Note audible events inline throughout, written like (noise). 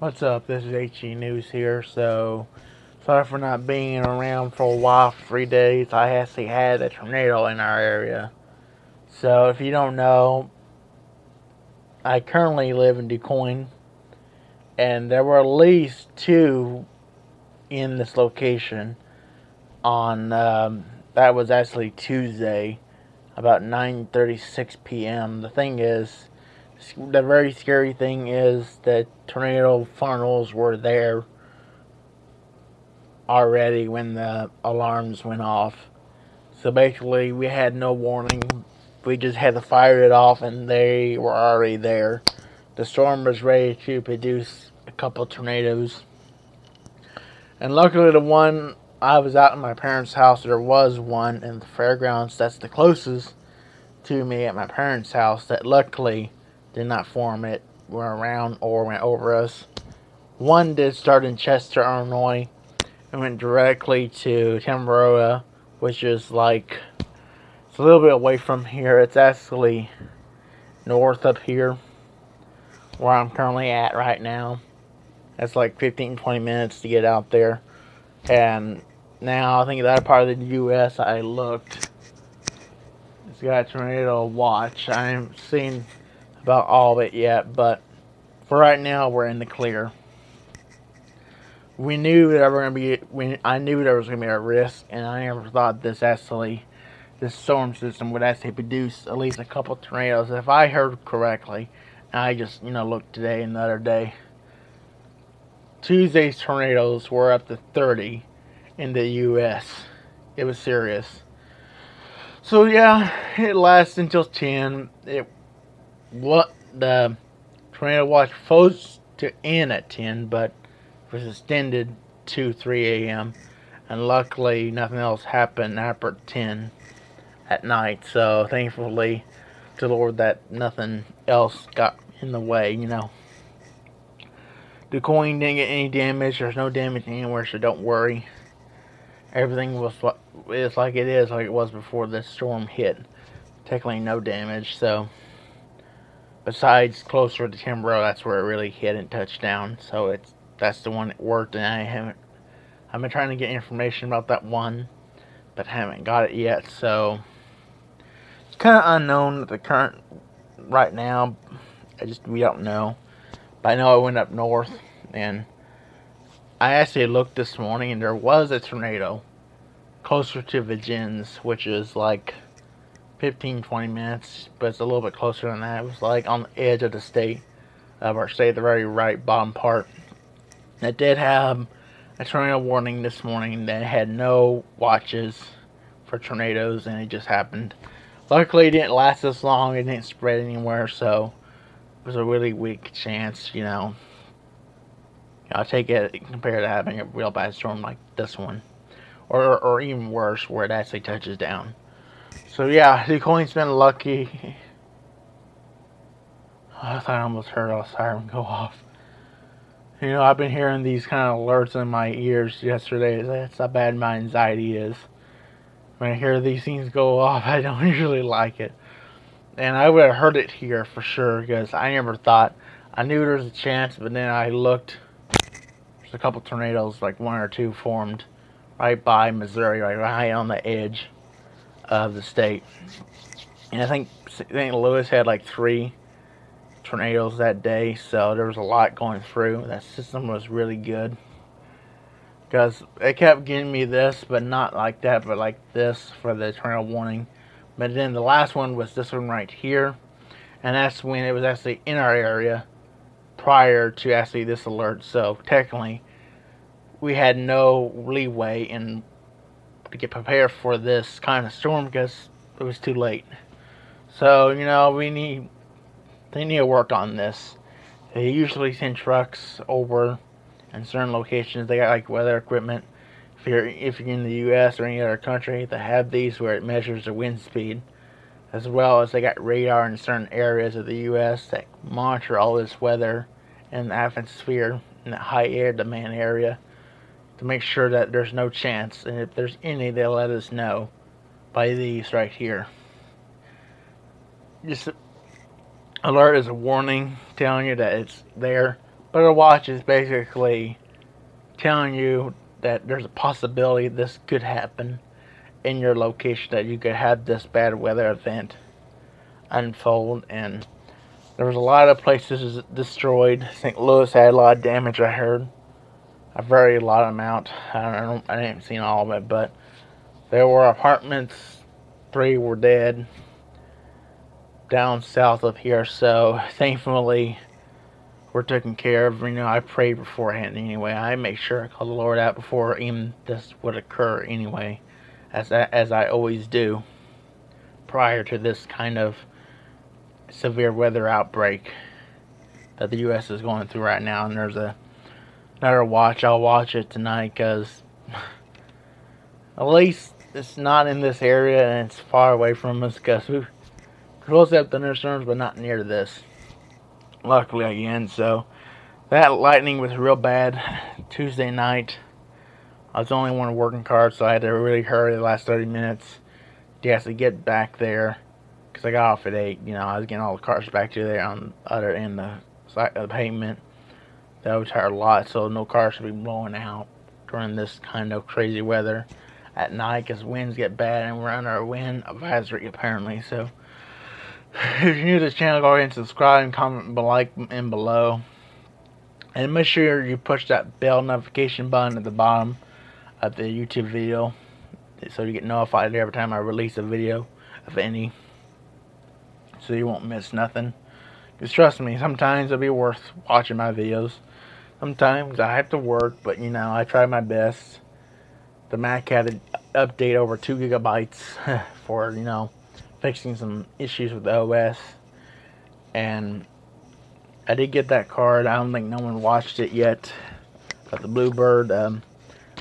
What's up? This is HE News here. So, sorry for not being around for a while, three days. I actually had a tornado in our area. So, if you don't know, I currently live in DuQuoin, and there were at least two in this location on, um, that was actually Tuesday, about 9.36 p.m. The thing is, the very scary thing is that tornado funnels were there already when the alarms went off. So basically, we had no warning. We just had to fire it off, and they were already there. The storm was ready to produce a couple tornadoes. And luckily, the one I was out in my parents' house, there was one in the fairgrounds that's the closest to me at my parents' house that luckily did not form it, went around or went over us. One did start in Chester, Illinois, and went directly to Tamaroa, which is like, it's a little bit away from here. It's actually north up here, where I'm currently at right now. It's like 15, 20 minutes to get out there. And now I think that part of the U.S. I looked, it's got a tornado watch. I haven't seen about all of it yet, but for right now, we're in the clear. We knew that we were gonna be. We, I knew there was gonna be a risk, and I never thought this actually, this storm system would actually produce at least a couple tornadoes. If I heard correctly, I just you know looked today and the other day. Tuesday's tornadoes were up to 30 in the U.S. It was serious. So yeah, it lasted until 10. It what the tornado watch supposed to end at 10, but was extended to 3 a.m. And luckily, nothing else happened after 10 at night. So thankfully, to the Lord that nothing else got in the way, you know. Du Quoin didn't get any damage. There's no damage anywhere, so don't worry. Everything was it's like it is, like it was before this storm hit. Technically, no damage. So besides closer to Tamaroa, that's where it really hit and touched down. So it's that's the one that worked, and I haven't. I've been trying to get information about that one, but haven't got it yet. So it's kind of unknown at the current right now. I just we don't know. But I know I went up north, and I actually looked this morning, and there was a tornado closer to Vergennes, which is like 15, 20 minutes, but it's a little bit closer than that. It was like on the edge of the state, uh, of our state, the very right bottom part. It did have a tornado warning this morning that had no watches for tornadoes, and it just happened. Luckily, it didn't last this long. It didn't spread anywhere, so it was a really weak chance, you know. I'll take it compared to having a real bad storm like this one. Or, or even worse, where it actually touches down. So yeah, Du Quoin's been lucky. (laughs) I thought I almost heard a siren go off. You know, I've been hearing these kind of alerts in my ears yesterday. That's how bad my anxiety is. When I hear these things go off, (laughs) I don't usually like it. And I would have heard it here for sure because I never thought. I knew there was a chance, but then I looked. There's a couple tornadoes, like one or two, formed right by Missouri, right, right on the edge of the state. And I think St. Louis had like three tornadoes that day, so there was a lot going through. That system was really good. Because it kept giving me this, but not like that, but like this for the tornado warning. But then the last one was this one right here. And that's when it was actually in our area prior to actually this alert. So technically, we had no leeway in to get prepared for this kind of storm because it was too late. So, you know, we need, they need to work on this. They usually send trucks over in certain locations. They got like weather equipment. If you're, if you're in the U.S. or any other country, they have these where it measures the wind speed. As well as they got radar in certain areas of the U.S. that monitor all this weather in the atmosphere in the high air demand area to make sure that there's no chance. And if there's any, they'll let us know by these right here. Just alert is a warning telling you that it's there, But a watch is basically telling you that there's a possibility this could happen in your location, that you could have this bad weather event unfold. And there was a lot of places destroyed. St. Louis had a lot of damage, I heard. A very lot amount. I don't I didn't see all of it, but there were apartments. Three were dead down south of here. So (laughs) thankfully, we're taken care of. You know, I prayed beforehand anyway. I make sure I call the Lord out before even this would occur anyway, as I, as I always do prior to this kind of severe weather outbreak that the U.S. is going through right now. And there's a another watch. I'll watch it tonight because (laughs) at least it's not in this area and it's far away from us because we're supposed to have thunderstorms, but not near to this luckily again. So that lightning was real bad (sighs) Tuesday night. I was the only one working cars, so I had to really hurry the last 30 minutes to actually get back there. Because I got off at 8, you know, I was getting all the cars back to there on the other end of the pavement. That was a lot, so no cars should be blowing out during this kind of crazy weather at night because winds get bad and we're under a wind advisory apparently. So (sighs) if you're new to this channel, go ahead and subscribe and comment like and below. And make sure you push that bell notification button at the bottom of the YouTube video so you get notified every time I release a video of any. So you won't miss nothing. Because trust me, sometimes it'll be worth watching my videos. Sometimes I have to work, but you know, I try my best. The Mac had an update over 2 gigabytes (laughs) for, you know, fixing some issues with the OS. And I did get that card. I don't think no one watched it yet. But the Bluebird um,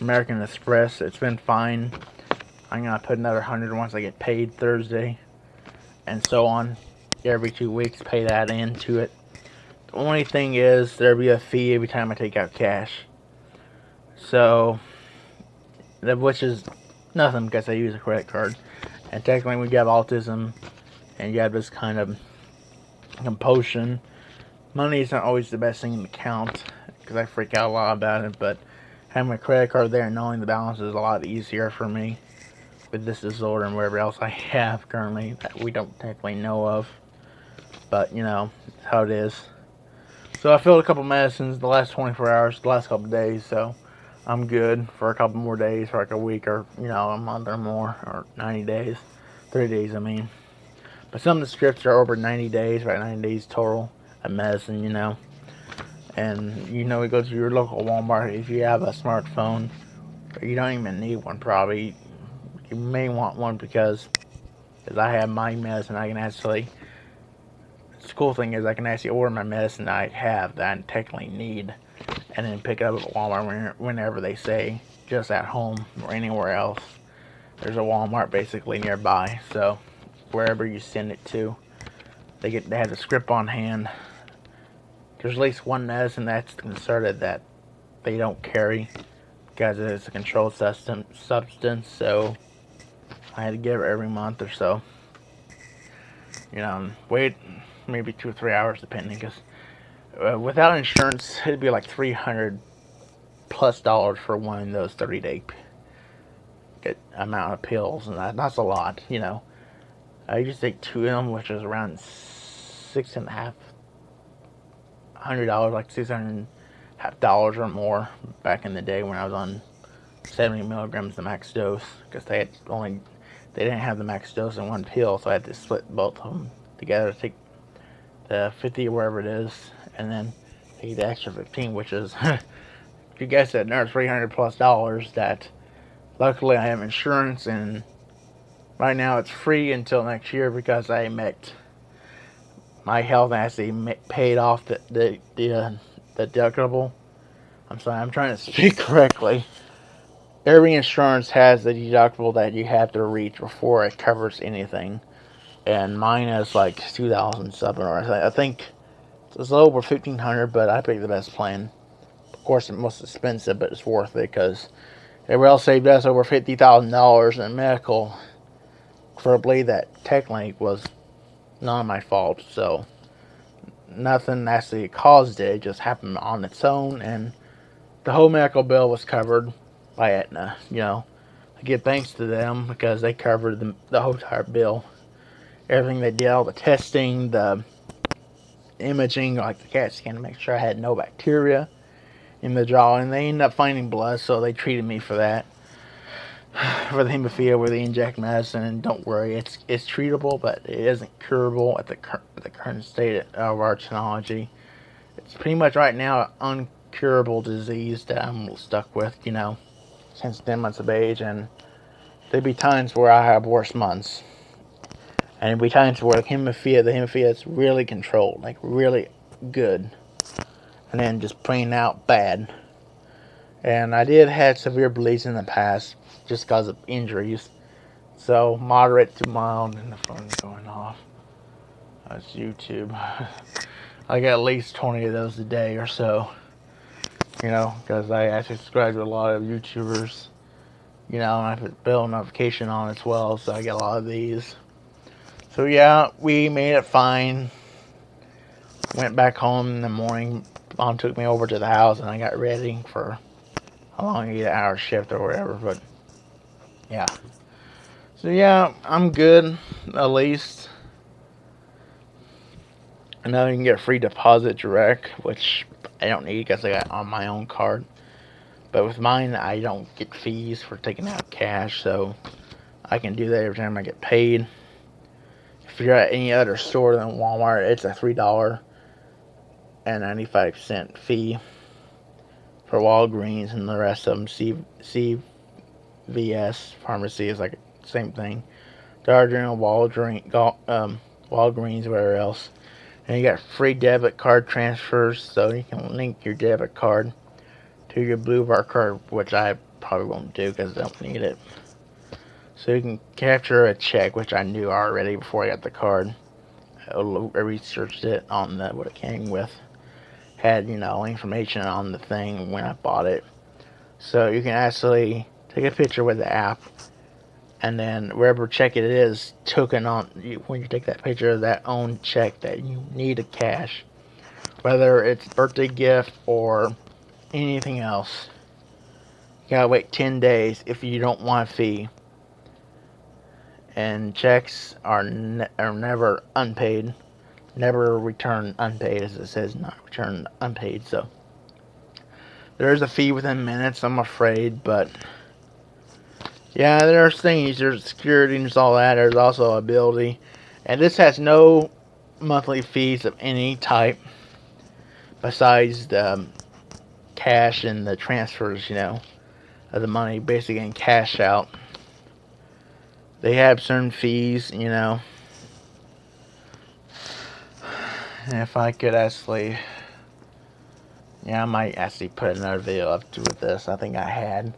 American Express, it's been fine. I'm going to put another 100 once I get paid Thursday. And so on. Every two weeks, pay that into it. Only thing is, there'll be a fee every time I take out cash. So, which is nothing because I use a credit card. And technically, when you have autism and you have this kind of compulsion, money is not always the best thing to count because I freak out a lot about it. But having my credit card there and knowing the balance is a lot easier for me with this disorder and whatever else I have currently that we don't technically know of. But, you know, how it is. So I filled a couple medicines the last 24 hours, the last couple days, so I'm good for a couple more days, for like a week or, you know, a month or more, or 90 days. 30 days, I mean. But some of the strips are over 90 days, right, 90 days total of medicine, you know. And, you know, you go to your local Walmart if you have a smartphone. You don't even need one, probably. You may want one because, as I have my medicine, I can actually the cool thing is I can actually order my medicine that I have that I technically need and then pick it up at Walmart whenever they say just at home or anywhere else. There's a Walmart basically nearby, so wherever you send it to, they get they have the script on hand. There's at least one medicine that's concerted that they don't carry because it's a controlled substance, so I had to give it every month or so. You know, wait maybe two or three hours depending because uh, without insurance it'd be like 300 plus dollars for one of those 30 day amount of pills and that, that's a lot you know. I to take two of them which is around six and a half hundred dollars like six hundred half dollars or more back in the day when I was on 70 milligrams the max dose because they had only they didn't have the max dose in one pill so I had to split both of them together to take the 50 or wherever it is, and then pay the extra 15, which is, if (laughs) you guess it, another 300 plus dollars that luckily I have insurance and right now it's free until next year because I met my health actually paid off the, the, the, uh, the deductible. I'm sorry, I'm trying to (laughs) speak correctly. Every insurance has the deductible that you have to reach before it covers anything and mine is like 2000 something or I think it's a little over 1500 but I picked the best plan of course it's most expensive but it's worth it because it will saved us over $50,000 in medical for a blade that technically was not my fault so nothing actually caused it. It just happened on its own, and the whole medical bill was covered by Aetna. You know, I give thanks to them because they covered the, the whole entire bill. Everything they did, all the testing, the imaging, like the CAT scan to make sure I had no bacteria in the jaw, and they ended up finding blood, so they treated me for that. (sighs) For the hemophilia, where they inject medicine, and don't worry, it's it's treatable, but it isn't curable at the cur- the current state of our technology. It's pretty much right now an uncurable disease that I'm stuck with, you know, since 10 months of age, and there'd be times where I have worse months. And be times where hemophilia, the hemophilia is really controlled, like really good and then just plain out bad. And I did have severe bleeds in the past just because of injuries. So moderate to mild and the phone's going off. That's YouTube. (laughs) I get at least 20 of those a day or so. You know, because I actually subscribe to a lot of YouTubers. You know, and I put bell notification on as well, so I get a lot of these. So yeah, we made it fine. Went back home in the morning, mom took me over to the house and I got ready for a long eight hour shift or whatever. But yeah. So yeah, I'm good at least. And now you can get free deposit direct, which I don't need because I got on my own card. But with mine, I don't get fees for taking out cash, so I can do that every time I get paid. If you're at any other store than Walmart, it's a three dollar and 95 cent fee for Walgreens and the rest of them. C, CVS pharmacy is like same thing. Dollar General, Walgreens, um, Walgreens, whatever else. And you got free debit card transfers, so you can link your debit card to your Bluebird card, which I probably won't do because I don't need it. So you can capture a check, which I knew already before I got the card. I researched it on the, what it came with had, you know, information on the thing when I bought it. So you can actually take a picture with the app and then wherever check it is, token on, when you take that picture of that own check that you need a cash. Whether it's birthday gift or anything else. You gotta wait 10 days if you don't want a fee. And checks are, ne are never unpaid. Never return unpaid as it says not return unpaid so. There's a fee within minutes I'm afraid but yeah there's things there's security and there's all that there's also ability and this has no monthly fees of any type besides the um, cash and the transfers you know of the money basically in cash out they have certain fees you know if I could actually, yeah, I might actually put another video up to with this. I think I had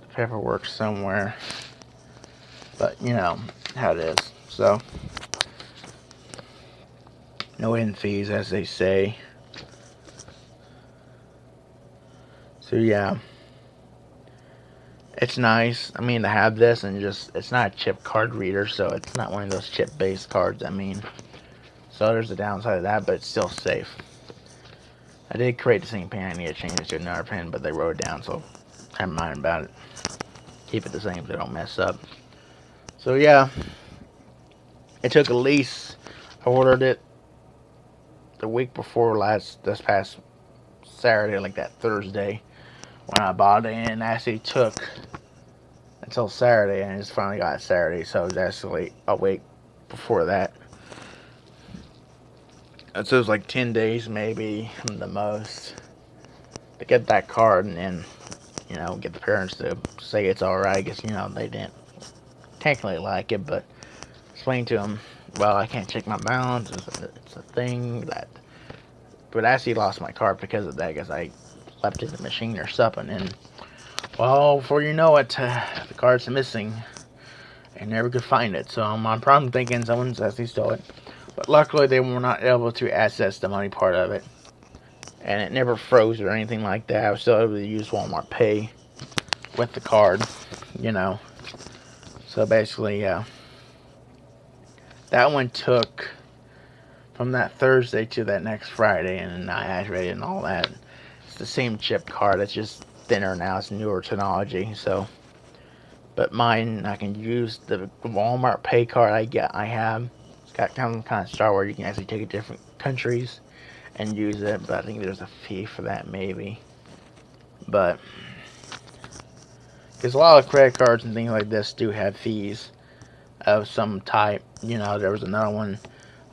the paperwork somewhere, but you know how it is. So, no hidden fees, as they say. So yeah, it's nice. I mean to have this and just it's not a chip card reader, so it's not one of those chip-based cards. I mean. So there's the downside of that, but it's still safe. I did create the same pin. I need to change it to another pin, but they wrote it down, so never mind about it. Keep it the same so they don't mess up. So yeah, it took a lease. I ordered it the week before last, this past Saturday, like that Thursday, when I bought it, and actually took until Saturday, and I just finally got Saturday, so it was actually a week before that. It says like 10 days maybe the most to get that card and then you know get the parents to say it's all right because you know they didn't technically like it but explain to them well I can't check my balance it's a, it's a thing that but I actually lost my card because of that because I left in the machine or something and well before you know it uh, (sighs) the card's missing and never could find it so I'm probably thinking someone's actually stole it but luckily they were not able to access the money part of it. And it never froze or anything like that. I was still able to use Walmart Pay with the card, you know. So basically, uh, that one took from that Thursday to that next Friday, and I activated and all that. The same chip card. It's just thinner now. It's newer technology. So, but mine I can use the Walmart Pay card I get. I have. It's got kind of kind of Star where you can actually take it to different countries and use it. But I think there's a fee for that maybe. But because a lot of credit cards and things like this do have fees of some type. You know, there was another one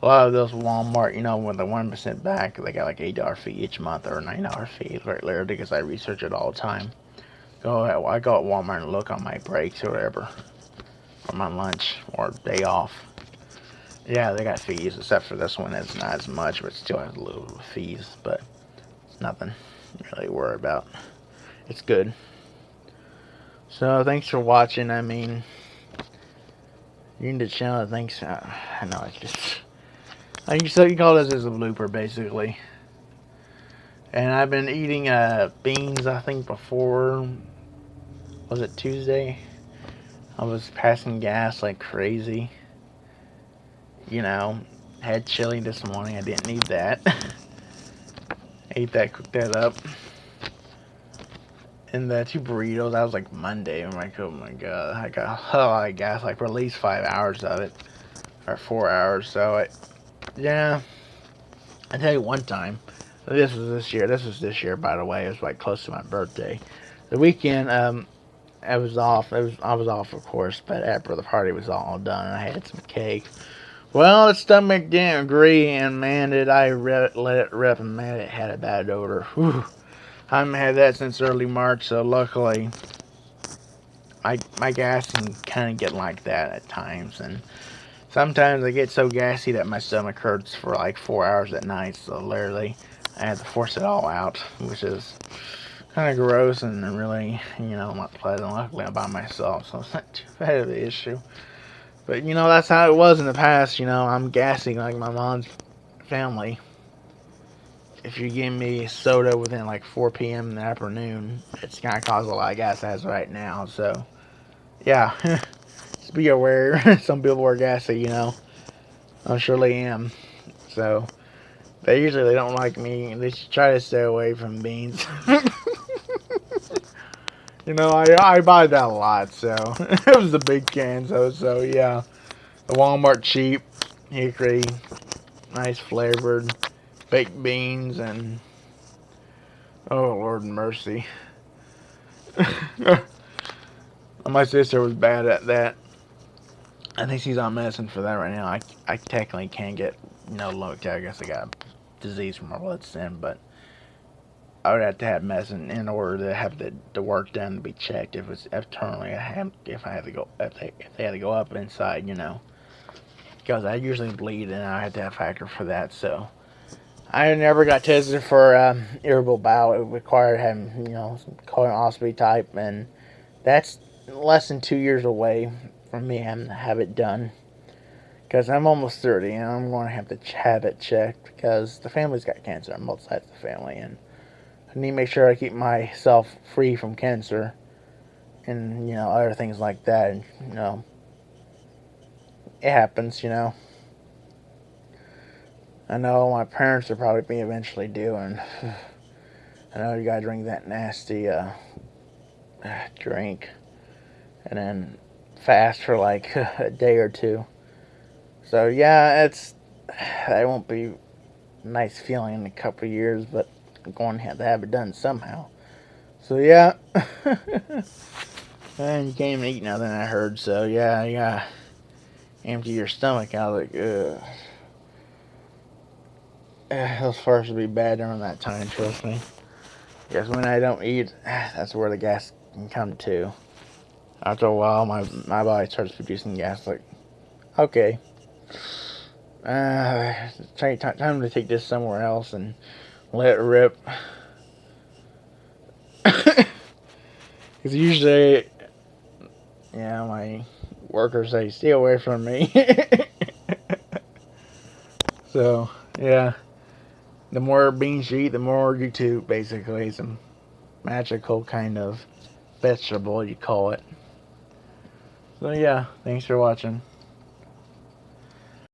a lot of those Walmart, you know, with the 1% back, they got like $8 fee each month or $9 fee right there because I research it all the time. Go ahead, I go at Walmart and look on my breaks or whatever, or my lunch or day off. Yeah, they got fees, except for this one. It's not as much, but still has a little fees, but it's nothing really worry about. It's good. So, thanks for watching. I mean, you need to channel. Thanks. Uh, I know it's just I can so you call this as a blooper basically. And I've been eating uh, beans I think before was it Tuesday? I was passing gas like crazy. You know, had chili this morning. I didn't need that. (laughs) Ate that, cooked that up. And the two burritos, that was like Monday. I'm like, oh my god, I got a lot of gas, like for at least five hours of it. Or four hours, so I yeah. I tell you one time, this was this year. This was this year, by the way. It was like close to my birthday. The weekend, um, I was off. It was I was off, of course, but after the party was all done, I had some cake. Well, the stomach didn't agree, and man, did I let it rip, and man, it had a bad odor. Whew. I haven't had that since early March, so luckily, my my gas can kind of get like that at times, and Sometimes I get so gassy that my stomach hurts for like four hours at night, so literally I have to force it all out, which is kind of gross and really, you know, not pleasant. Luckily I'm by myself, so it's not too bad of an issue. But, you know, that's how it was in the past, you know, I'm gassing like my mom's family. If you give me soda within like 4 p.m. in the afternoon, it's going to cause a lot of gas as right now, so, yeah. (laughs) be aware. (laughs) Some people are gassy, you know. I surely am. So, they usually they don't like me. They try to stay away from beans. (laughs) you know, I I buy that a lot, so (laughs) it was the big can. So so yeah, the Walmart cheap hickory, nice flavored baked beans and oh Lord mercy. My sister was bad at that. I think she's on medicine for that right now. I, I technically can't get, know, low I guess I got a disease from my bloodstream, but I would have to have medicine in order to have the, the work done to be checked if it's have, if I had to go if they if they had to go up inside, you know. Because I usually bleed and I had to have factor for that, so I never got tested for um, irritable bowel. It required having, you know, colonoscopy type, and that's less than two years away for me having to have it done. Because I'm almost 30 and I'm going to have to have it checked because the family's got cancer on both sides of the family. And I need to make sure I keep myself free from cancer and, you know, other things like that. And, you know, it happens, you know. I know my parents will probably be eventually doing. (sighs) I know you gotta drink that nasty uh, (sighs) drink. And then fast for like (laughs) a day or two. So yeah, it's (sighs) that won't be a nice feeling in a couple years, but I'm going to have to have it done somehow. So yeah, (laughs) and you can't even eat nothing. I heard. So yeah, gotta empty your stomach I out. Like, ugh. (sighs) Those farts will be bad during that time. Trust me. Because when I don't eat, (sighs) that's where the gas can come to after a while, my, my body starts producing gas. Like, okay, uh, time, time to take this somewhere else and let it rip. (coughs) Because usually, yeah, my workers say, stay away from me. (laughs) so, yeah. The more beans you eat, the more you too, basically. Some magical kind of vegetable, you call it. So yeah, thanks for watching.